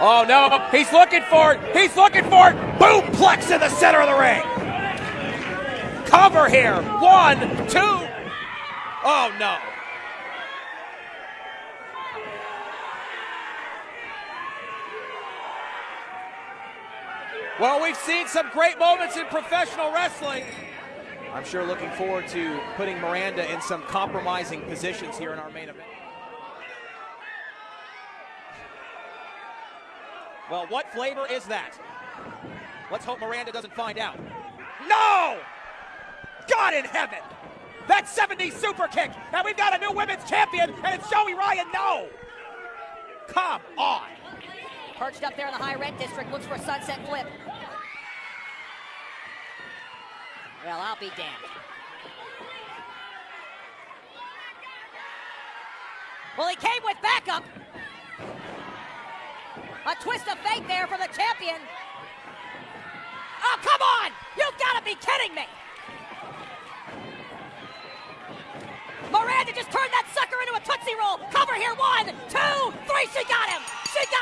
Oh no, he's looking for it. He's looking for it. Boom, plex in the center of the ring. Cover here. One, two. Oh no. Well, we've seen some great moments in professional wrestling. I'm sure looking forward to putting Miranda in some compromising positions here in our main event. Well, what flavor is that? Let's hope Miranda doesn't find out. No! God in heaven! That 70 super kick, and we've got a new women's champion, and it's Joey Ryan. No! Come on! Perched up there in the high red district, looks for a sunset flip. Well, I'll be damned. Well, he came with backup. A twist of fate there for the champion. Oh, come on! You've got to be kidding me! Miranda just turned that sucker into a Tootsie Roll. Cover here. One, two, three. She got it.